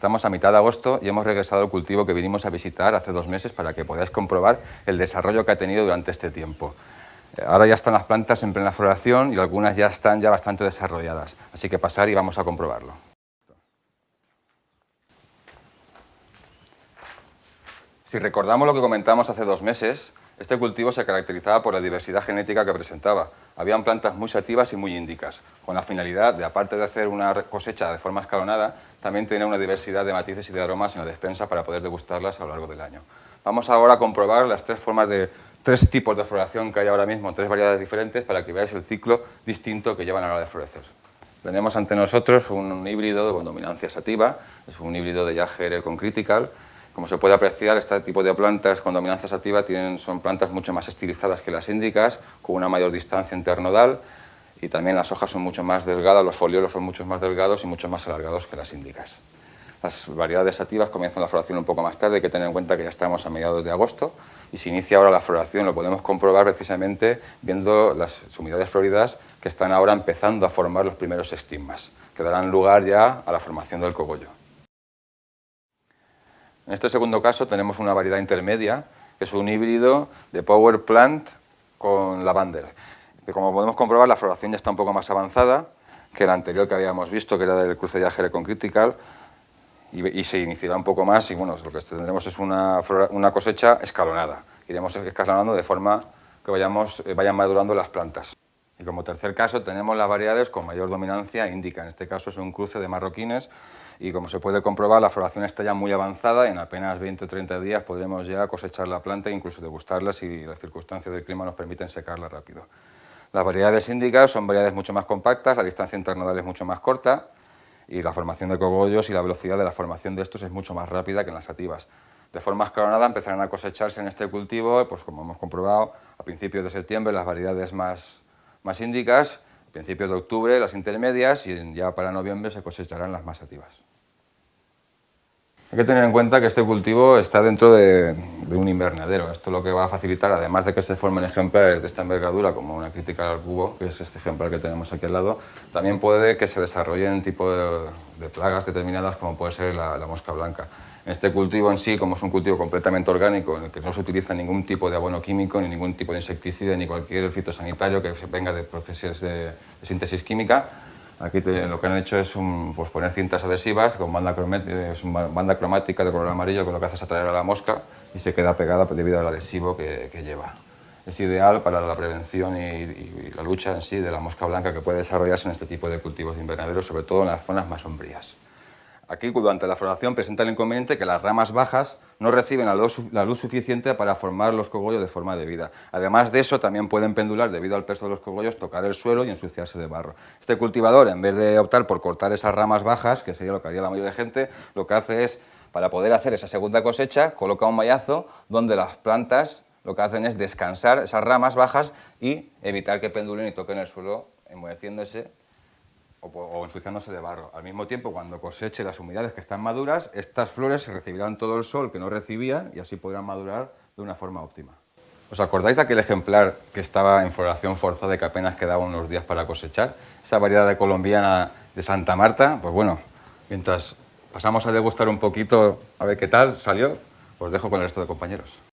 Estamos a mitad de agosto y hemos regresado al cultivo que vinimos a visitar hace dos meses para que podáis comprobar el desarrollo que ha tenido durante este tiempo. Eh, ahora ya están las plantas en plena floración y algunas ya están ya bastante desarrolladas, así que pasar y vamos a comprobarlo. Si recordamos lo que comentamos hace dos meses, este cultivo se caracterizaba por la diversidad genética que presentaba. Habían plantas muy sativas y muy índicas, con la finalidad de, aparte de hacer una cosecha de forma escalonada, también tener una diversidad de matices y de aromas en la despensa para poder degustarlas a lo largo del año. Vamos ahora a comprobar las tres formas de tres tipos de floración que hay ahora mismo, tres variedades diferentes, para que veáis el ciclo distinto que llevan a la hora de florecer. Tenemos ante nosotros un híbrido con dominancia sativa, es un híbrido de Jager con Critical, como se puede apreciar, este tipo de plantas con dominancia sativa tienen, son plantas mucho más estilizadas que las índicas, con una mayor distancia internodal y también las hojas son mucho más delgadas, los foliolos son mucho más delgados y mucho más alargados que las índicas. Las variedades sativas comienzan la floración un poco más tarde, hay que tener en cuenta que ya estamos a mediados de agosto y se inicia ahora la floración, lo podemos comprobar precisamente viendo las sumidades floridas que están ahora empezando a formar los primeros estigmas, que darán lugar ya a la formación del cogollo. En este segundo caso tenemos una variedad intermedia, que es un híbrido de Power Plant con Lavander. Como podemos comprobar, la floración ya está un poco más avanzada que la anterior que habíamos visto, que era del cruce de Agere con Critical, y, se iniciará un poco más y bueno, lo que tendremos es una, cosecha escalonada. Iremos escalonando de forma que vayamos, eh, vayan madurando las plantas. Y como tercer caso tenemos las variedades con mayor dominancia índica. En este caso es un cruce de marroquines y como se puede comprobar la floración está ya muy avanzada y en apenas 20 o 30 días podremos ya cosechar la planta e incluso degustarla si las circunstancias del clima nos permiten secarla rápido. Las variedades índicas son variedades mucho más compactas, la distancia internodal es mucho más corta y la formación de cogollos y la velocidad de la formación de estos es mucho más rápida que en las sativas. De forma escalonada empezarán a cosecharse en este cultivo, pues como hemos comprobado, a principios de septiembre las variedades más más índicas, principios de octubre las intermedias y ya para noviembre se cosecharán las más activas. Hay que tener en cuenta que este cultivo está dentro de, un invernadero. Esto lo que va a facilitar, además de que se formen ejemplares de esta envergadura, como una crítica al cubo, que es este ejemplar que tenemos aquí al lado, también puede que se desarrollen tipo de, plagas determinadas, como puede ser la mosca blanca. Este cultivo en sí, como es un cultivo completamente orgánico, en el que no se utiliza ningún tipo de abono químico, ni ningún tipo de insecticida, ni cualquier fitosanitario que venga de procesos de, síntesis química, aquí lo que han hecho es pues poner cintas adhesivas con banda, banda cromática de color amarillo, que lo que hace es atraer a la mosca y se queda pegada debido al adhesivo que, lleva. Es ideal para la prevención y, y, la lucha en sí de la mosca blanca que puede desarrollarse en este tipo de cultivos de invernadero, sobre todo en las zonas más sombrías. Aquí, durante la floración, presenta el inconveniente que las ramas bajas no reciben la luz, suficiente para formar los cogollos de forma debida. Además de eso, también pueden pendular, debido al peso de los cogollos, tocar el suelo y ensuciarse de barro. Este cultivador, en vez de optar por cortar esas ramas bajas, que sería lo que haría la mayoría de gente, lo que hace es, para poder hacer esa segunda cosecha, coloca un mallazo donde las plantas lo que hacen es descansar esas ramas bajas y evitar que pendulen y toquen el suelo, enmoheciéndose o, ensuciándose de barro. Al mismo tiempo, cuando coseche las humedades que están maduras, estas flores recibirán todo el sol que no recibían y así podrán madurar de una forma óptima. ¿Os acordáis de aquel ejemplar que estaba en floración forzada y que apenas quedaban unos días para cosechar? Esa variedad de colombiana de Santa Marta, pues bueno, mientras pasamos a degustar un poquito a ver qué tal salió, os dejo con el resto de compañeros.